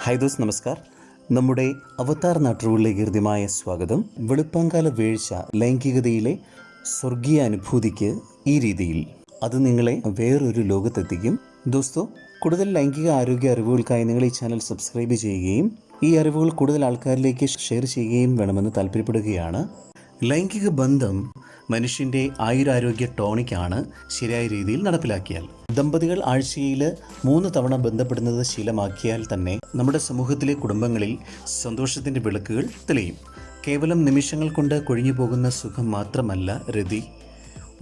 Hi those നമസ്കാർ. നമ്മുടെ അവതാർ നാട്ടുകളിലേക്ക് ഹൃദ്യമായ സ്വാഗതം. വെളുപ്പാങ്കാല വീഴ്ച ലൈംഗികതയിലെ സ്വർഗീയ അനുഭൂതിക്ക് ഈ രീതിയിൽ. അത് നിങ്ങളെ വേറൊരു ലോകത്തെത്തിക്കും. ദോസ്തോ കൂടുതൽ ലൈംഗിക ആരോഗ്യ അറിവുകൾക്കായി നിങ്ങൾ ഈ ചാനൽ സബ്സ്ക്രൈബ് ചെയ്യുകയും ഈ അറിവുകൾ കൂടുതൽ ആൾക്കാരിലേക്ക് ഷെയർ ചെയ്യുകയും വേണമെന്ന് താല്പര്യപ്പെടുകയാണ്. ലൈംഗിക ബന്ധം മനുഷ്യന്റെ ആയുരാരോഗ്യ ടോണിക്കാണ് ശരിയായ രീതിയിൽ നടപ്പിലാക്കിയാൽ. ദമ്പതികൾ ആഴ്ചയിൽ മൂന്ന് തവണ ബന്ധപ്പെടുന്നത് ശീലമാക്കിയാൽ തന്നെ നമ്മുടെ സമൂഹത്തിലെ കുടുംബങ്ങളിൽ സന്തോഷത്തിന്റെ വിളക്കുകൾ തെളിയും. കേവലം നിമിഷങ്ങൾ കൊണ്ട് കൊഴിഞ്ഞു പോകുന്ന സുഖം മാത്രമല്ല രതി.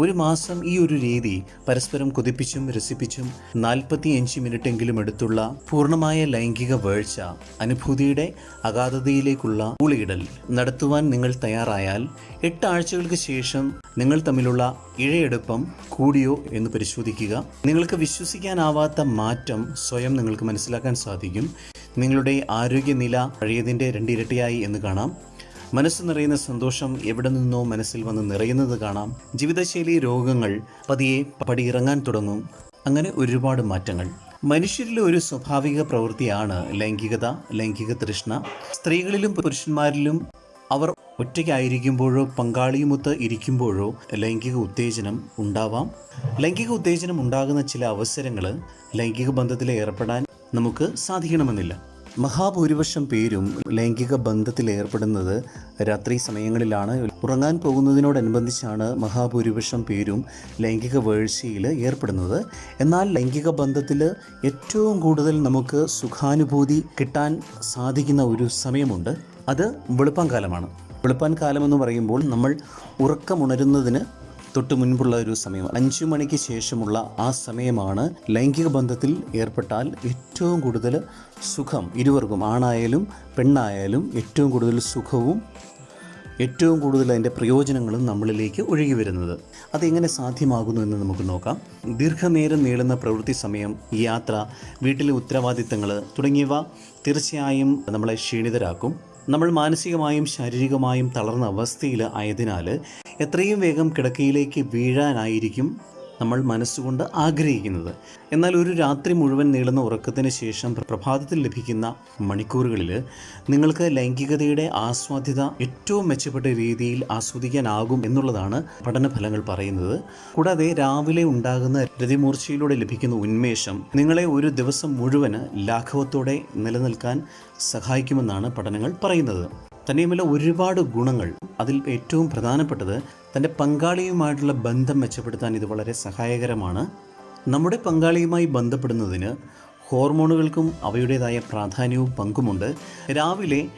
ഒരു മാസം ഈ ഒരു രീതി പരസ്പരം കൊതിപ്പിച്ചും രസിപ്പിച്ചും നാൽപ്പത്തി അഞ്ച് മിനിറ്റെങ്കിലും എടുത്തുള്ള പൂർണമായ ലൈംഗിക വേഴ്ച അനുഭൂതിയുടെ അഗാധതയിലേക്കുള്ള ഊളിയിടൽ നടത്തുവാൻ നിങ്ങൾ തയ്യാറായാൽ എട്ട് ആഴ്ചകൾക്ക് ശേഷം നിങ്ങൾ തമ്മിലുള്ള ഇഴയെടുപ്പം കൂടിയോ എന്ന് പരിശോധിക്കുക. നിങ്ങൾക്ക് വിശ്വസിക്കാനാവാത്ത മാറ്റം സ്വയം നിങ്ങൾക്ക് മനസ്സിലാക്കാൻ സാധിക്കും. നിങ്ങളുടെ ആരോഗ്യനില പഴയതിന്റെ രണ്ടിരട്ടിയായി എന്ന് കാണാം. മനസ്സ് നിറയുന്ന സന്തോഷം എവിടെ നിന്നോ മനസ്സിൽ വന്ന് നിറയുന്നത് കാണാം. ജീവിതശൈലി രോഗങ്ങൾ പതിയെ പടിയിറങ്ങാൻ തുടങ്ങും. അങ്ങനെ ഒരുപാട് മാറ്റങ്ങൾ. മനുഷ്യരിലെ ഒരു സ്വാഭാവിക പ്രവൃത്തിയാണ് ലൈംഗികത ലൈംഗിക തൃഷ്ണ. സ്ത്രീകളിലും പുരുഷന്മാരിലും അവർ ഒറ്റയ്ക്കായിരിക്കുമ്പോഴോ പങ്കാളിയുമൊത്ത് ഇരിക്കുമ്പോഴോ ലൈംഗിക ഉത്തേജനം ഉണ്ടാവാം. ലൈംഗിക ഉത്തേജനം ഉണ്ടാകുന്ന ചില അവസരങ്ങൾ ലൈംഗിക ബന്ധത്തിൽ ഏർപ്പെടാൻ നമുക്ക് സാധിക്കണമെന്നില്ല. മഹാഭൂരിപക്ഷം പേരും ലൈംഗിക ബന്ധത്തിൽ ഏർപ്പെടുന്നത് രാത്രി സമയങ്ങളിലാണ്. ഉറങ്ങാൻ പോകുന്നതിനോടനുബന്ധിച്ചാണ് മഹാഭൂരിപക്ഷം പേരും ലൈംഗിക വീഴ്ചയിൽ ഏർപ്പെടുന്നത്. എന്നാൽ ലൈംഗിക ബന്ധത്തിൽ ഏറ്റവും കൂടുതൽ നമുക്ക് സുഖാനുഭൂതി കിട്ടാൻ സാധിക്കുന്ന ഒരു സമയമുണ്ട്. അത് വെളുപ്പാൻ കാലമാണ്. വെളുപ്പാൻ കാലമെന്ന് പറയുമ്പോൾ നമ്മൾ ഉറക്കമുണരുന്നതിന് തൊട്ട് മുൻപുള്ള ഒരു സമയം. അഞ്ചു മണിക്ക് ശേഷമുള്ള ആ സമയമാണ് ലൈംഗിക ബന്ധത്തിൽ ഏർപ്പെട്ടാൽ ഏറ്റവും കൂടുതൽ സുഖം ഇരുവർക്കും ആണായാലും പെണ്ണായാലും ഏറ്റവും കൂടുതൽ സുഖവും ഏറ്റവും കൂടുതൽ അതിന്റെ പ്രയോജനങ്ങളും നമ്മളിലേക്ക് ഒഴുകി വരുന്നത്. അതെങ്ങനെ സാധ്യമാകുന്നു എന്ന് നമുക്ക് നോക്കാം. ദീർഘനേരം നീളുന്ന പ്രവൃത്തി സമയം യാത്ര വീട്ടിലെ ഉത്തരവാദിത്തങ്ങൾ തുടങ്ങിയവ തീർച്ചയായും നമ്മളെ ക്ഷീണിതരാക്കും. നമ്മൾ മാനസികമായും ശാരീരികമായും തളർന്ന അവസ്ഥയിൽ ആയതിനാൽ എത്രയും വേഗം കിടക്കയിലേക്ക് വീഴാനായിരിക്കും നമ്മൾ മനസ്സുകൊണ്ട് ആഗ്രഹിക്കുന്നത്. എന്നാൽ ഒരു രാത്രി മുഴുവൻ നീളുന്ന ഉറക്കത്തിന് ശേഷം പ്രഭാതത്തിൽ ലഭിക്കുന്ന മണിക്കൂറുകളിൽ നിങ്ങൾക്ക് ലൈംഗികതയുടെ ആസ്വാദ്യത ഏറ്റവും മെച്ചപ്പെട്ട രീതിയിൽ ആസ്വദിക്കാനാകും എന്നുള്ളതാണ് പഠനഫലങ്ങൾ പറയുന്നത്. കൂടാതെ രാവിലെ ഉണ്ടാകുന്ന രതിമൂർച്ചയിലൂടെ ലഭിക്കുന്ന ഉന്മേഷം നിങ്ങളെ ഒരു ദിവസം മുഴുവൻ ലാഘവത്തോടെ നിലനിൽക്കാൻ സഹായിക്കുമെന്നാണ് പഠനങ്ങൾ പറയുന്നത്. തന്നെയുമല്ല ഒരുപാട് ഗുണങ്ങൾ. അതിൽ ഏറ്റവും പ്രധാനപ്പെട്ടത് തന്റെ പങ്കാളിയുമായിട്ടുള്ള ബന്ധം മെച്ചപ്പെടുത്താൻ ഇത് വളരെ സഹായകരമാണ്. നമ്മുടെ പങ്കാളിയുമായി ബന്ധപ്പെടുന്നതിന് ഹോർമോണുകൾക്കും അവയുടേതായ പ്രാധാന്യവും പങ്കുമുണ്ട്. രാവിലെ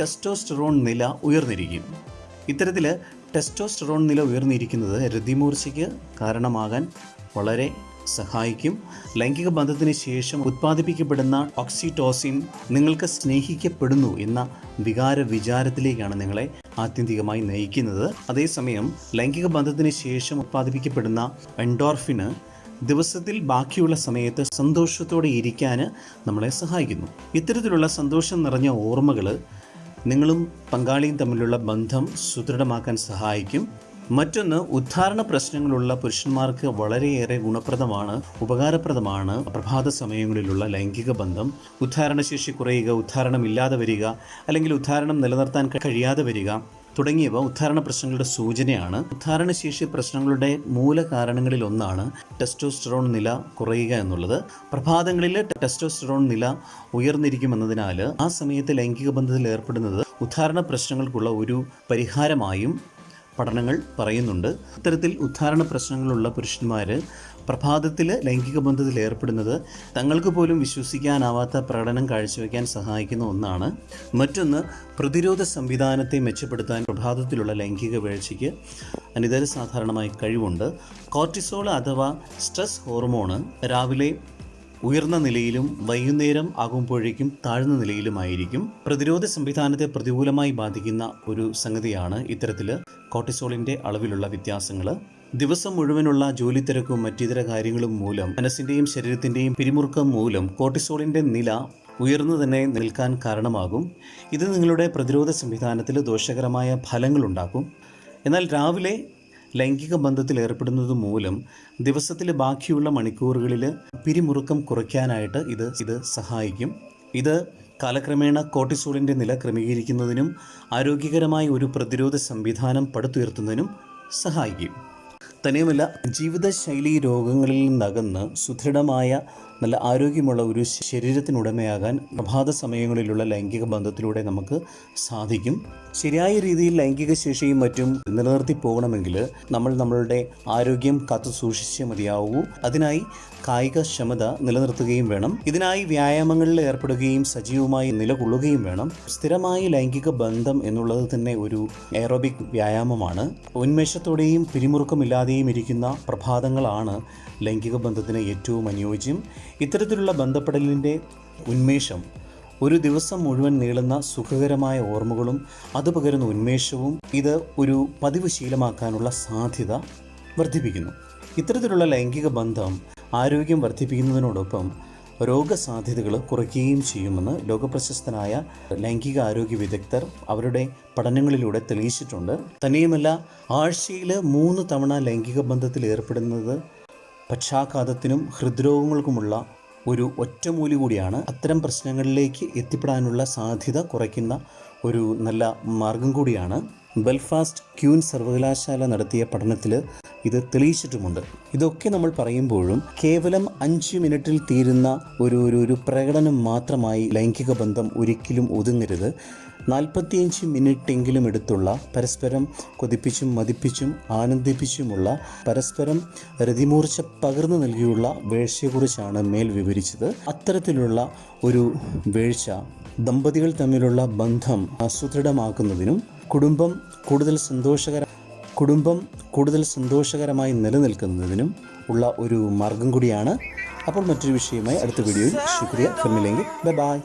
ടെസ്റ്റോസ്റ്ററോൺ നില ഉയർന്നിരിക്കും. ഇത്തരത്തിൽ ടെസ്റ്റോസ്റ്ററോൺ നില ഉയർന്നിരിക്കുന്നത് രതിമൂർച്ചയ്ക്ക് കാരണമാകാൻ വളരെ സഹായിക്കും. ലൈംഗിക ബന്ധത്തിന് ശേഷം ഉത്പാദിപ്പിക്കപ്പെടുന്ന ഓക്സിറ്റോസിൻ നിങ്ങൾക്ക് സ്നേഹിക്കപ്പെടുന്നു എന്ന വികാര വിചാരത്തിലേക്കാണ് നിങ്ങളെ ആത്യന്തികമായി നയിക്കുന്നത്. അതേസമയം ലൈംഗിക ബന്ധത്തിന് ശേഷം ഉത്പാദിപ്പിക്കപ്പെടുന്ന എൻഡോർഫിന് ദിവസത്തിൽ ബാക്കിയുള്ള സമയത്ത് സന്തോഷത്തോടെ ഇരിക്കാൻ നമ്മളെ സഹായിക്കുന്നു. ഇത്തരത്തിലുള്ള സന്തോഷം നിറഞ്ഞ ഓർമ്മകൾ നിങ്ങളും പങ്കാളിയും തമ്മിലുള്ള ബന്ധം സുദൃഢമാക്കാൻ സഹായിക്കും. മറ്റൊന്ന് ഉദ്ധാരണ പ്രശ്നങ്ങളുള്ള പുരുഷന്മാർക്ക് വളരെയേറെ ഗുണപ്രദമാണ് ഉപകാരപ്രദമാണ്. പ്രഭാത സമയങ്ങളിലുള്ള ലൈംഗിക ബന്ധം ഉദ്ധാരണശേഷി കുറയുക ഉദ്ധാരണമില്ലാതെ വരിക അല്ലെങ്കിൽ ഉദ്ധാരണം നിലനിർത്താൻ കഴിയാതെ വരിക തുടങ്ങിയവ ഉദ്ധാരണ പ്രശ്നങ്ങളുടെ സൂചനയാണ്. ഉദ്ധാരണശേഷി പ്രശ്നങ്ങളുടെ മൂലകാരണങ്ങളിൽ ഒന്നാണ് ടെസ്റ്റോസ്റ്ററോൺ നില കുറയുക എന്നുള്ളത്. പ്രഭാതങ്ങളിൽ ടെസ്റ്റോസ്റ്ററോൺ നില ഉയർന്നിരിക്കുമെന്നതിനാൽ ആ സമയത്ത് ലൈംഗിക ബന്ധത്തിൽ ഏർപ്പെടുന്നത് ഉദ്ധാരണ പ്രശ്നങ്ങൾക്കുള്ള ഒരു പരിഹാരമായും പഠനങ്ങൾ പറയുന്നുണ്ട്. ഇത്തരത്തിൽ ഉദ്ധാരണ പ്രശ്നങ്ങളുള്ള പുരുഷന്മാർ പ്രഭാതത്തിൽ ലൈംഗിക ബന്ധത്തിൽ ഏർപ്പെടുന്നത് തങ്ങൾക്ക് പോലും വിശ്വസിക്കാനാവാത്ത പ്രകടനം കാഴ്ചവെക്കാൻ സഹായിക്കുന്ന ഒന്നാണ്. മറ്റൊന്ന് പ്രതിരോധ സംവിധാനത്തെ മെച്ചപ്പെടുത്താൻ പ്രഭാതത്തിലുള്ള ലൈംഗിക വീഴ്ചയ്ക്ക് അനിതര സാധാരണമായി കഴിവുണ്ട്. കോർട്ടിസോൾ അഥവാ സ്ട്രെസ് ഹോർമോണ് രാവിലെ ഉയർന്ന നിലയിലും വൈകുന്നേരം ആകുമ്പോഴേക്കും താഴ്ന്ന നിലയിലുമായിരിക്കും പ്രതിരോധ സംവിധാനത്തെ പ്രതികൂലമായി ബാധിക്കുന്ന ഒരു സംഗതിയാണ് ഇത്തരത്തിൽ കോർട്ടിസോളിന്റെ അളവിലുള്ള വ്യത്യാസങ്ങൾ ദിവസം മുഴുവനുള്ള ജോലി തിരക്കും മറ്റിതര കാര്യങ്ങളും മൂലം മനസ്സിന്റെയും ശരീരത്തിന്റെയും പിരിമുറുക്കം മൂലം കോർട്ടിസോളിന്റെ നില ഉയർന്നു തന്നെ നിൽക്കാൻ കാരണമാകും. ഇത് നിങ്ങളുടെ പ്രതിരോധ സംവിധാനത്തിൽ ദോഷകരമായ ഫലങ്ങളുണ്ടാക്കും എന്നാൽ രാവിലെ ലൈംഗിക ബന്ധത്തിൽ ഏർപ്പെടുന്നത് മൂലം ദിവസത്തിലെ ബാക്കിയുള്ള മണിക്കൂറുകളിൽ പിരിമുറുക്കം കുറയ്ക്കാനായിട്ട് ഇത് ഇത് സഹായിക്കും. ഇത് കാലക്രമേണ കോർട്ടിസോളിന്റെ നില ക്രമീകരിക്കുന്നതിനും ആരോഗ്യകരമായ ഒരു പ്രതിരോധ സംവിധാനം പടുത്തുയർത്തുന്നതിനും സഹായിക്കും. തന്നെയുമല്ല ജീവിതശൈലി രോഗങ്ങളിൽ നിന്നകന്ന് സുദൃഢമായ നല്ല ആരോഗ്യമുള്ള ഒരു ശരീരത്തിനുടമയാകാൻ പ്രഭാത സമയങ്ങളിലുള്ള ലൈംഗിക ബന്ധത്തിലൂടെ നമുക്ക് സാധിക്കും. ശരിയായ രീതിയിൽ ലൈംഗിക ശേഷിയും മറ്റും നിലനിർത്തി പോകണമെങ്കിൽ നമ്മൾ നമ്മളുടെ ആരോഗ്യം കാത്തു സൂക്ഷിച്ചേ മതിയാവൂ. അതിനായി കായിക ക്ഷമത നിലനിർത്തുകയും വേണം. ഇതിനായി വ്യായാമങ്ങളിൽ ഏർപ്പെടുകയും സജീവമായി നിലകൊള്ളുകയും വേണം. സ്ഥിരമായി ലൈംഗിക ബന്ധം എന്നുള്ളത് തന്നെ ഒരു എയറോബിക് വ്യായാമമാണ്. ഉന്മേഷത്തോടെയും പിരിമുറുക്കമില്ലാതെയും ഇരിക്കുന്ന പ്രഭാതങ്ങളാണ് ലൈംഗിക ബന്ധത്തിന് ഏറ്റവും അനുയോജ്യം. ഇത്തരത്തിലുള്ള ബന്ധപ്പെടലിന്റെ ഉന്മേഷം ഒരു ദിവസം മുഴുവൻ നീളുന്ന സുഖകരമായ ഓർമ്മകളും അത് പകരുന്ന ഉന്മേഷവും ഇത് ഒരു പതിവ് ശീലമാക്കാനുള്ള സാധ്യത വർദ്ധിപ്പിക്കുന്നു. ഇത്തരത്തിലുള്ള ലൈംഗിക ബന്ധം ആരോഗ്യം വർദ്ധിപ്പിക്കുന്നതിനോടൊപ്പം രോഗസാധ്യതകൾ കുറയ്ക്കുകയും ചെയ്യുമെന്ന് ലോകപ്രശസ്തനായ ലൈംഗിക ആരോഗ്യ വിദഗ്ധർ അവരുടെ പഠനങ്ങളിലൂടെ തെളിയിച്ചിട്ടുണ്ട്. തന്നെയുമല്ല ആഴ്ചയിൽ മൂന്ന് തവണ ലൈംഗിക ബന്ധത്തിൽ ഏർപ്പെടുന്നത് പക്ഷാഘാതത്തിനും ഹൃദ്രോഗങ്ങൾക്കുമുള്ള ഒരു ഒറ്റമൂലി കൂടിയാണ്. അത്തരം പ്രശ്നങ്ങളിലേക്ക് എത്തിപ്പെടാനുള്ള സാധ്യത കുറയ്ക്കുന്ന ഒരു നല്ല മാർഗം കൂടിയാണ്. ബെൽഫാസ്റ്റ് ക്യൂൻ സർവകലാശാല നടത്തിയ പഠനത്തിൽ ഇത് തെളിയിച്ചിട്ടുമുണ്ട്. ഇതൊക്കെ നമ്മൾ പറയുമ്പോഴും കേവലം അഞ്ച് മിനിറ്റിൽ തീരുന്ന ഒരു ഒരു പ്രകടനം മാത്രമായി ലൈംഗിക ബന്ധം ഒരിക്കലും ഒതുങ്ങരുത്. നാൽപ്പത്തിയഞ്ച് മിനിറ്റെങ്കിലും എടുത്തുള്ള പരസ്പരം കൊതിപ്പിച്ചും മതിപ്പിച്ചും ആനന്ദിപ്പിച്ചുമുള്ള പരസ്പരം രതിമൂർച്ച പകർന്നു നൽകിയുള്ള വീഴ്ചയെക്കുറിച്ചാണ് മേൽ വിവരിച്ചത്. അത്തരത്തിലുള്ള ഒരു വീഴ്ച ദമ്പതികൾ തമ്മിലുള്ള ബന്ധം സുദൃഢമാക്കുന്നതിനും കുടുംബം കൂടുതൽ സന്തോഷകര കുടുംബം കൂടുതൽ സന്തോഷകരമായി നിലനിൽക്കുന്നതിനും ഉള്ള ഒരു മാർഗം കൂടിയാണ് അപ്പോൾ മറ്റൊരു വിഷയമായി അടുത്ത വീഡിയോയിൽ ശുക്രിയ ഫിർമില്ലെങ്കിൽ bye bye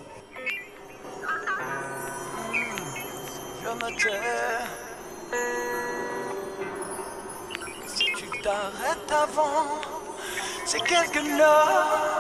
Je me tais. Si tu t'arrêtes avant, c'est quelques chose.